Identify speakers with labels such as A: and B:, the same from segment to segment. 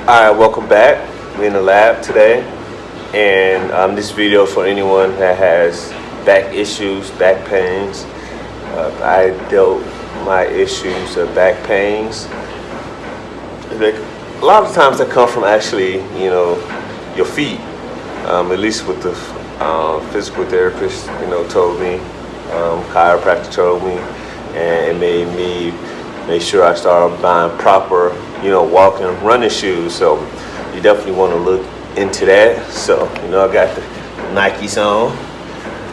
A: Alright, welcome back. We're in the lab today and um, this video for anyone that has back issues, back pains. Uh, I dealt my issues of back pains. A lot of times they come from actually, you know, your feet. Um, at least what the uh, physical therapist, you know, told me, um, chiropractor told me, and it made me make sure I started buying proper, you know, walking, running shoes. So you definitely want to look into that. So, you know, I got the Nikes on.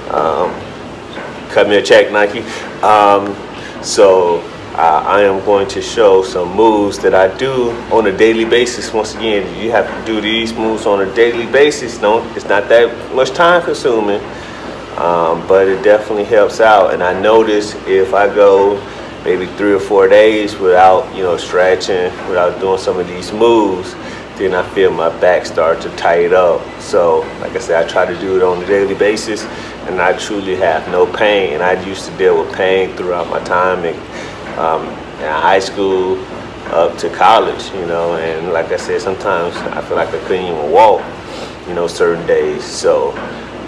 A: Um, cut me a check, Nike. Um, so uh, I am going to show some moves that I do on a daily basis. Once again, you have to do these moves on a daily basis. No, it's not that much time consuming, um, but it definitely helps out. And I notice if I go maybe three or four days without, you know, stretching, without doing some of these moves, then I feel my back start to tighten up. So, like I said, I try to do it on a daily basis, and I truly have no pain. And I used to deal with pain throughout my time in, um, in high school up to college, you know. And like I said, sometimes I feel like I couldn't even walk, you know, certain days. So,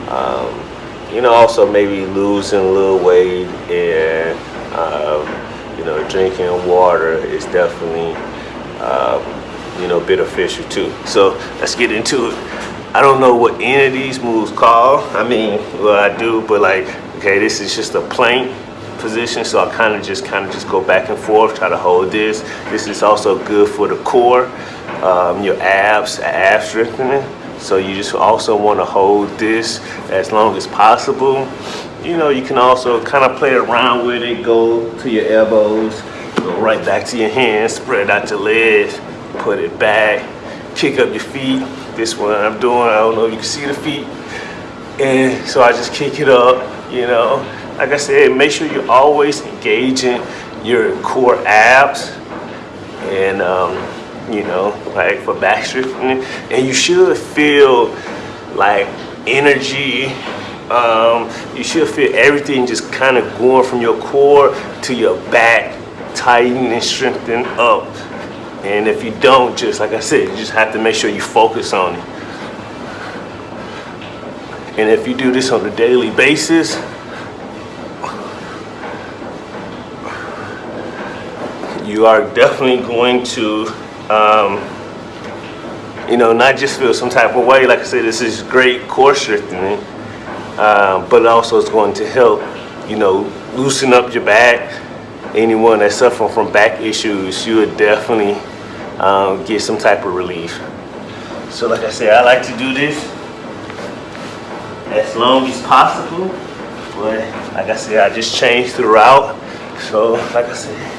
A: um, you know, also maybe losing a little weight and um, you know, drinking water is definitely, um, you know, beneficial too. So let's get into it. I don't know what any of these moves call. I mean, well, I do, but like, okay, this is just a plank position. So I kind of just kind of just go back and forth, try to hold this. This is also good for the core, um, your abs, ab strengthening. So you just also want to hold this as long as possible you know, you can also kind of play around with it, go to your elbows, go right back to your hands, spread out your legs, put it back, kick up your feet. This one I'm doing, I don't know if you can see the feet. And so I just kick it up, you know. Like I said, make sure you're always engaging your core abs and, um, you know, like for back strengthening. And you should feel like energy um, you should feel everything just kind of going from your core to your back, tightening and strengthening up. And if you don't, just like I said, you just have to make sure you focus on it. And if you do this on a daily basis, you are definitely going to, um, you know, not just feel some type of way. Like I said, this is great core strengthening um, but also it's going to help, you know, loosen up your back. Anyone that's suffering from back issues, you would definitely um, get some type of relief. So like I said, I like to do this as long as possible. But like I said, I just changed the route. So like I said,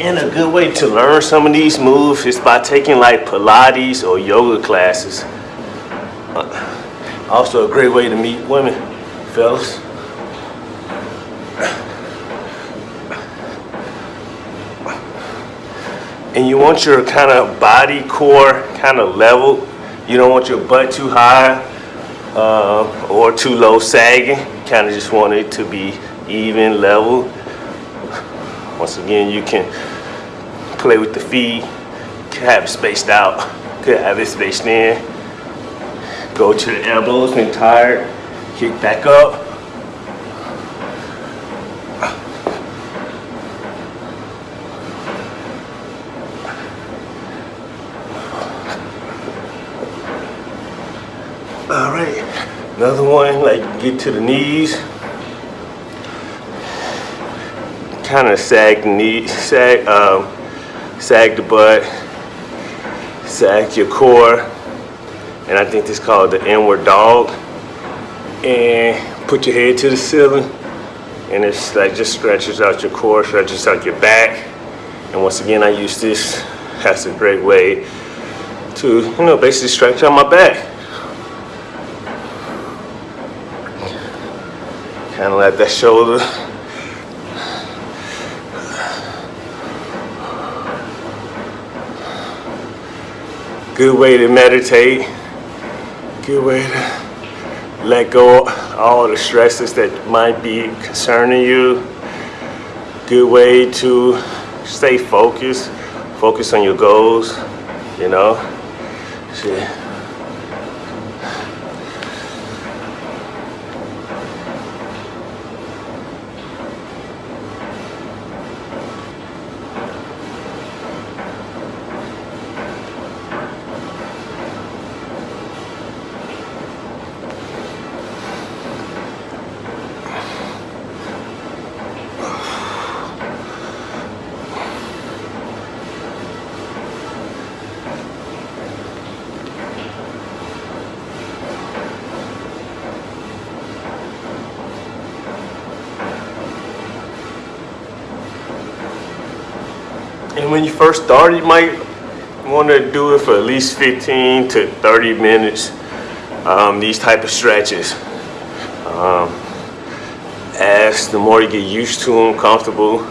A: and a good way to learn some of these moves is by taking like Pilates or yoga classes. Also a great way to meet women, fellas. And you want your kind of body core kind of level. You don't want your butt too high uh, or too low sagging. Kind of just want it to be even level. Once again, you can play with the feet, have it spaced out, could have it spaced in. Go to the elbows when tired. Kick back up. All right, another one, like get to the knees. Kind of sag the knee, sag, um, sag the butt, sag your core and I think this is called the inward dog. And put your head to the ceiling and it's like just stretches out your core, stretches out your back. And once again, I use this as a great way to, you know, basically stretch out my back. Kind of let that shoulder good way to meditate good way to let go all the stresses that might be concerning you. Good way to stay focused focus on your goals, you know. Shit. And when you first start, you might want to do it for at least 15 to 30 minutes. Um, these type of stretches. Um, as the more you get used to them, comfortable,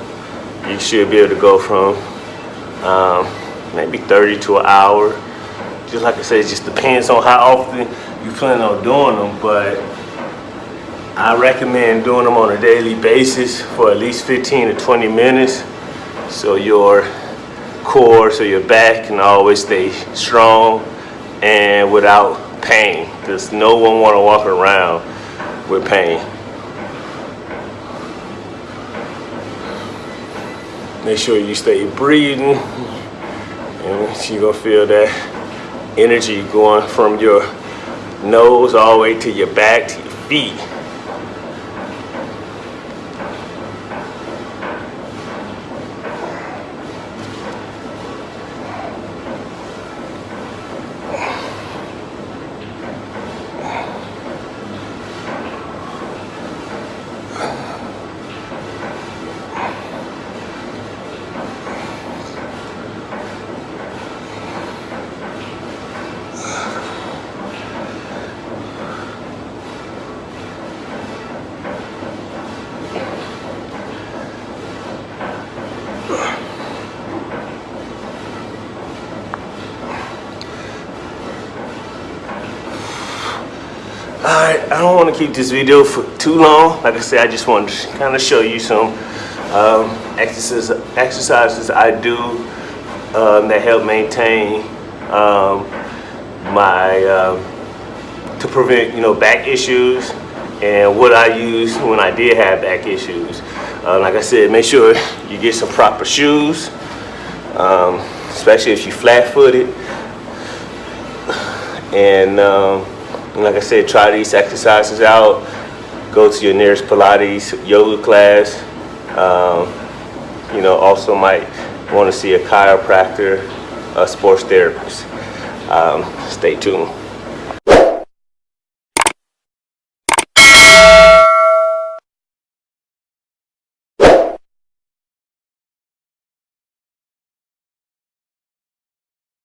A: you should be able to go from um, maybe 30 to an hour. Just like I said, it just depends on how often you plan on doing them, but I recommend doing them on a daily basis for at least 15 to 20 minutes so your core, so your back can always stay strong and without pain because no one want to walk around with pain. Make sure you stay breathing and you're gonna feel that energy going from your nose all the way to your back to your feet. Alright, I don't want to keep this video for too long. Like I said, I just wanted to kind of show you some um, exercises, exercises I do um, that help maintain um, my, um, to prevent, you know, back issues and what I use when I did have back issues. Uh, like I said, make sure you get some proper shoes, um, especially if you're flat-footed. And um, and like I said, try these exercises out. Go to your nearest Pilates yoga class. Um, you know, also might want to see a chiropractor, a sports therapist. Um, stay tuned.